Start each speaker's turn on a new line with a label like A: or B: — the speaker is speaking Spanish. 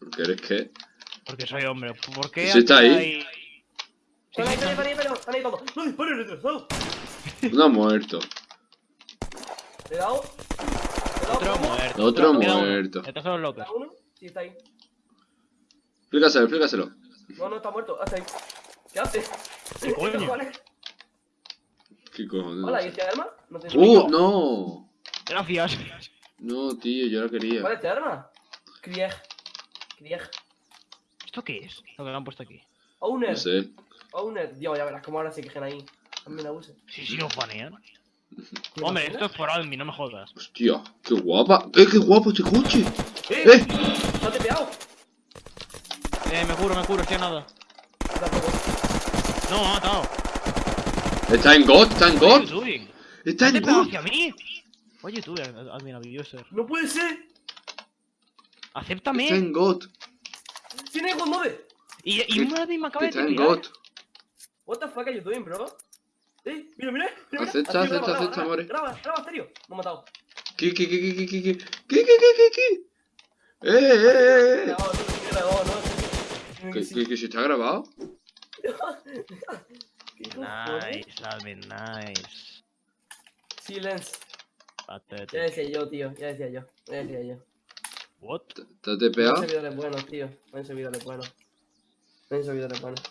A: Porque eres que.
B: Porque soy hombre. ¿Por qué?
A: ¿Sí está ahí?
C: ahí, están ahí, están ahí, están ahí, ahí. ¡No dispares, retrasado!
A: No ha muerto.
C: Le he dado.
B: Otro muerto.
A: Otro muerto.
B: Estos son los locos.
C: ¿Está uno? Sí, está ahí.
A: Explícaselo, explícaselo.
C: No, no, está muerto. Hasta ahí. ¿Qué hace?
B: ¿Qué coño?
C: cojones?
A: ¿Qué cojones?
C: Hola, ¿y este arma? No te
A: ¡Uh! ¡No!
B: Gracias.
A: No, tío, yo la quería.
C: ¿Cuál es este arma? Krieg. Krieg.
B: ¿Esto qué es? Lo que me han puesto aquí.
C: Owner.
A: No sé.
C: Owner. Dios, ya verás cómo ahora se quejan ahí. También la use.
B: Sí, sí, nos banean.
C: ¿Te
B: Hombre, esto es por admin, no me jodas.
A: Hostia, qué guapa. ¡Eh, qué guapo este coche!
C: ¡Eh!
A: ¡Eh!
C: ¿No te he pegado?
B: Eh, me curo, me curo, estoy a nada. No, me ha matado.
A: Está en God, está en God. Está
B: ¿Te
A: en God.
B: hacia mí? Oye, tú, admin abuser.
C: ¡No puede ser!
B: Acéptame.
A: Está en God.
C: ¡Sin ego, mueve!
B: Y, y un admin me acaba de
A: Está en. God.
C: What the fuck are you doing, bro? ¡Eh! ¡Mira, mira! mira, mira.
A: Acepta, acepta, acepta,
C: graba,
A: more.
C: Graba, graba, Asterio. Me ha matado.
A: ¿Qué, qué, qué, qué, qué, qué, qué? ¿Qué, qué, qué? ¡Eh, eh, eh, eh!
C: No, no, no, grabado, no.
A: ¿Qué,
C: Sí.
A: qué, qué, se está grabado?
C: ¿Qué cojones?
B: Nice, admin, nice.
C: Silence. Ya decía yo, tío. Ya decía yo. Ya decía yo.
B: What?
C: Hay servidores buenos, tío. Servidores buenos. Servidores buenos.